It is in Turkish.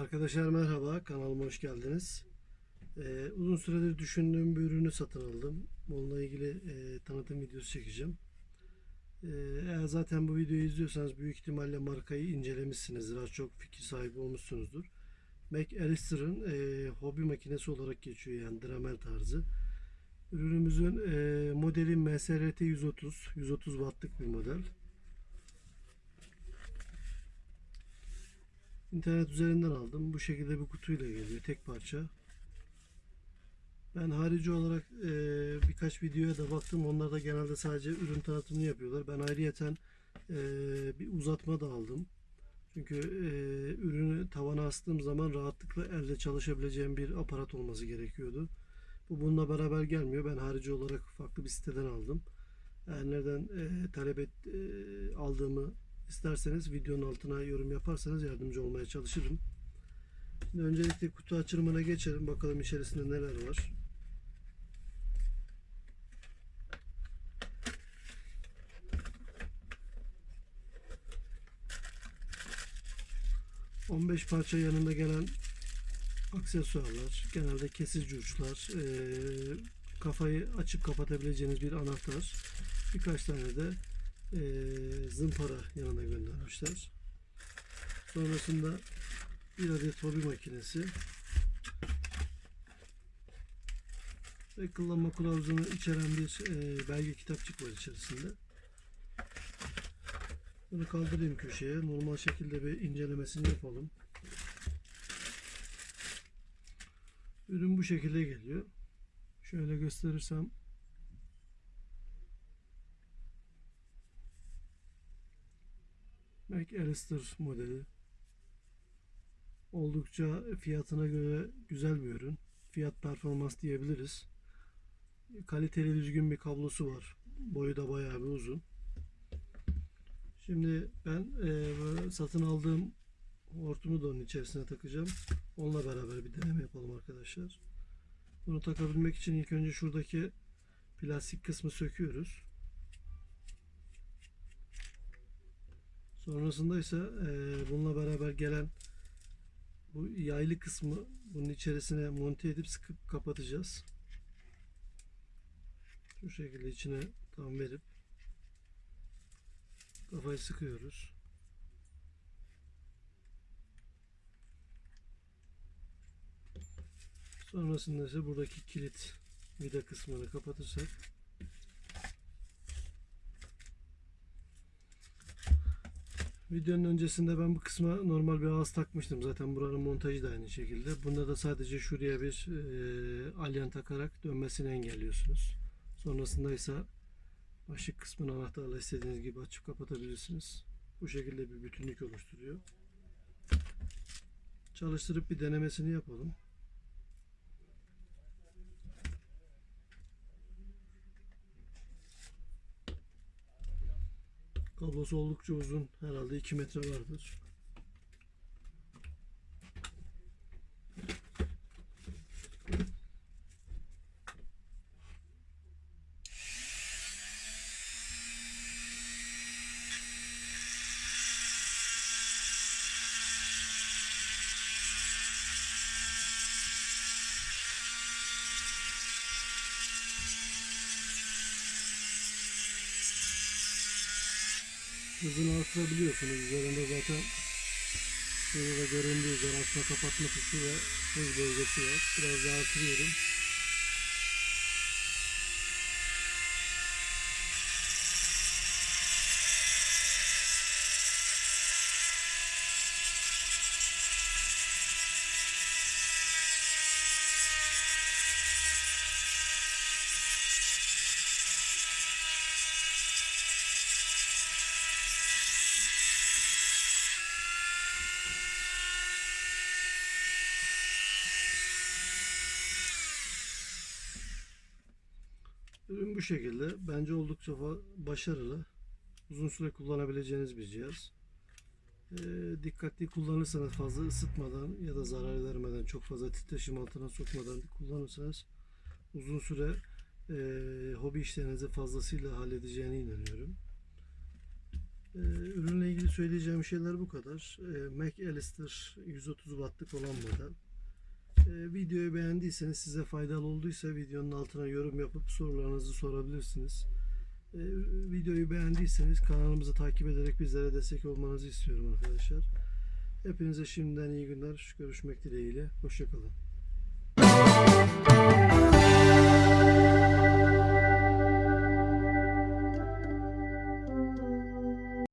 Arkadaşlar merhaba, kanalıma hoş geldiniz. Ee, uzun süredir düşündüğüm bir ürünü satın aldım. Onunla ilgili e, tanıtım videosu çekeceğim. Ee, eğer zaten bu videoyu izliyorsanız büyük ihtimalle markayı incelemişsinizdir. Az çok fikir sahibi olmuşsunuzdur. McAllister'ın e, hobi makinesi olarak geçiyor yani Dremel tarzı. Ürünümüzün e, modeli MSRT 130, 130 wattlık bir model. İnternet üzerinden aldım. Bu şekilde bir kutuyla geliyor. Tek parça. Ben harici olarak e, birkaç videoya da baktım. Onlar da genelde sadece ürün tanıtımını yapıyorlar. Ben ayrıyeten e, bir uzatma da aldım. Çünkü e, ürünü tavana astığım zaman rahatlıkla elde çalışabileceğim bir aparat olması gerekiyordu. Bu bununla beraber gelmiyor. Ben harici olarak farklı bir siteden aldım. Eğer nereden e, talep et, e, aldığımı isterseniz videonun altına yorum yaparsanız yardımcı olmaya çalışırım. Şimdi öncelikle kutu açılımına geçelim. Bakalım içerisinde neler var. ...15 parça yanında gelen aksesuarlar, genelde kesici uçlar, eee, kafayı açıp kapatabileceğiniz bir anahtar, birkaç tane de eee, zımpara yanına göndermişler. Sonrasında bir adet hobi makinesi ve kullanma kılavuzunu içeren bir eee, belge kitapçık var içerisinde. Bunu kaldırayım köşeye. Normal şekilde bir incelemesini yapalım. Ürün bu şekilde geliyor. Şöyle gösterirsem McAllister modeli. Oldukça fiyatına göre güzel bir ürün. Fiyat performans diyebiliriz. Kaliteli düzgün bir kablosu var. Boyu da bayağı bir uzun. Şimdi ben eee, satın aldığım hortumu da onun içerisine takacağım. Onunla beraber bir deneme yapalım arkadaşlar. Bunu takabilmek için ilk önce şuradaki plastik kısmı söküyoruz. Sonrasında ise eee, bununla beraber gelen bu yaylı kısmı bunun içerisine monte edip sıkıp kapatacağız. Şu şekilde içine tam verip kafayı sıkıyoruz. Sonrasında ise buradaki kilit vida kısmını kapatırsak Videonun öncesinde ben bu kısma normal bir ağız takmıştım. Zaten buranın montajı da aynı şekilde. Bunda da sadece şuraya bir e, alyan takarak dönmesini engelliyorsunuz. Sonrasında ise başlık kısmını anahtarla istediğiniz gibi açıp kapatabilirsiniz. Bu şekilde bir bütünlük oluşturuyor. Çalıştırıp bir denemesini yapalım. Kablosu oldukça uzun. Herhalde 2 metre vardır. Hızını artırabiliyorsunuz. Üzerinde zaten şurada da göründüğü üzere açma kapatma tuşu ve hız bölgesi var. Biraz daha artırıyorum. Ürün bu şekilde. Bence oldukça başarılı. Uzun süre kullanabileceğiniz bir cihaz. Ee, dikkatli kullanırsanız fazla ısıtmadan ya da zarar vermeden çok fazla titreşim altına sokmadan kullanırsanız uzun süre e, hobi işlerinizi fazlasıyla halledeceğine inanıyorum. Ee, ürünle ilgili söyleyeceğim şeyler bu kadar. Ee, McAllister 130 wattlık olan model. Ee, videoyu beğendiyseniz size faydalı olduysa videonun altına yorum yapıp sorularınızı sorabilirsiniz. Ee, videoyu beğendiyseniz kanalımızı takip ederek bizlere destek olmanızı istiyorum arkadaşlar. Hepinize şimdiden iyi günler. Görüşmek dileğiyle. Hoşçakalın.